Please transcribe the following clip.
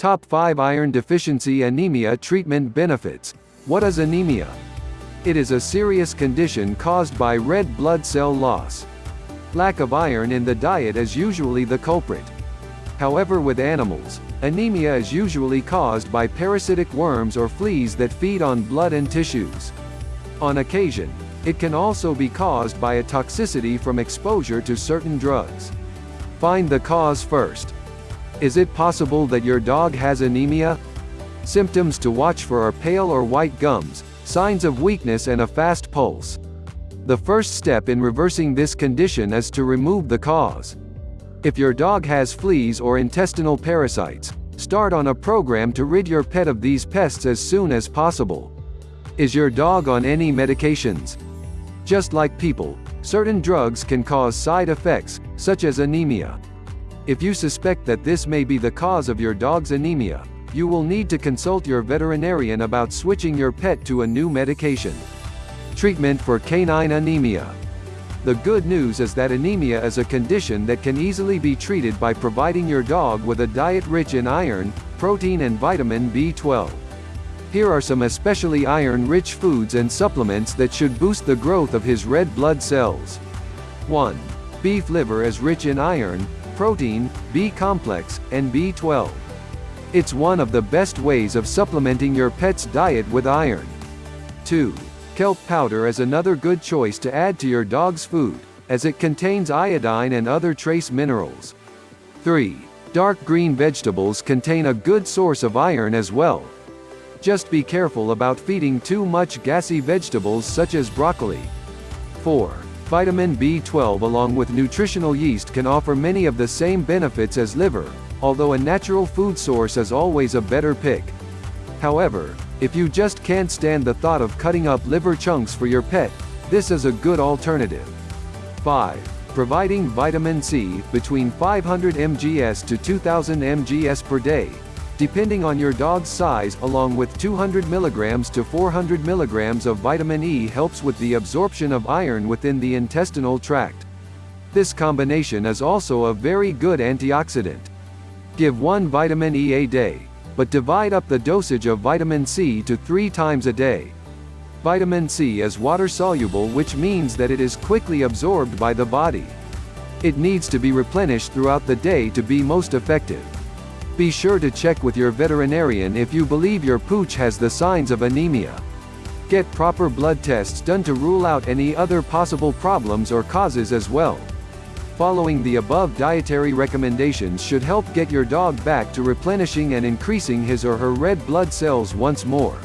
Top 5 Iron Deficiency Anemia Treatment Benefits. What is anemia? It is a serious condition caused by red blood cell loss. Lack of iron in the diet is usually the culprit. However with animals, anemia is usually caused by parasitic worms or fleas that feed on blood and tissues. On occasion, it can also be caused by a toxicity from exposure to certain drugs. Find the cause first. Is it possible that your dog has anemia? Symptoms to watch for are pale or white gums, signs of weakness and a fast pulse. The first step in reversing this condition is to remove the cause. If your dog has fleas or intestinal parasites, start on a program to rid your pet of these pests as soon as possible. Is your dog on any medications? Just like people, certain drugs can cause side effects, such as anemia. If you suspect that this may be the cause of your dog's anemia, you will need to consult your veterinarian about switching your pet to a new medication. Treatment for canine anemia. The good news is that anemia is a condition that can easily be treated by providing your dog with a diet rich in iron, protein and vitamin B12. Here are some especially iron-rich foods and supplements that should boost the growth of his red blood cells. 1. Beef liver is rich in iron, protein, B-complex, and B12. It's one of the best ways of supplementing your pet's diet with iron. 2. Kelp powder is another good choice to add to your dog's food, as it contains iodine and other trace minerals. 3. Dark green vegetables contain a good source of iron as well. Just be careful about feeding too much gassy vegetables such as broccoli. 4. Vitamin B12 along with nutritional yeast can offer many of the same benefits as liver, although a natural food source is always a better pick. However, if you just can't stand the thought of cutting up liver chunks for your pet, this is a good alternative. 5. Providing vitamin C, between 500 mgs to 2000 mgs per day, depending on your dog's size along with 200 mg to 400 mg of vitamin E helps with the absorption of iron within the intestinal tract. This combination is also a very good antioxidant. Give one vitamin E a day, but divide up the dosage of vitamin C to three times a day. Vitamin C is water-soluble which means that it is quickly absorbed by the body. It needs to be replenished throughout the day to be most effective. Be sure to check with your veterinarian if you believe your pooch has the signs of anemia. Get proper blood tests done to rule out any other possible problems or causes as well. Following the above dietary recommendations should help get your dog back to replenishing and increasing his or her red blood cells once more.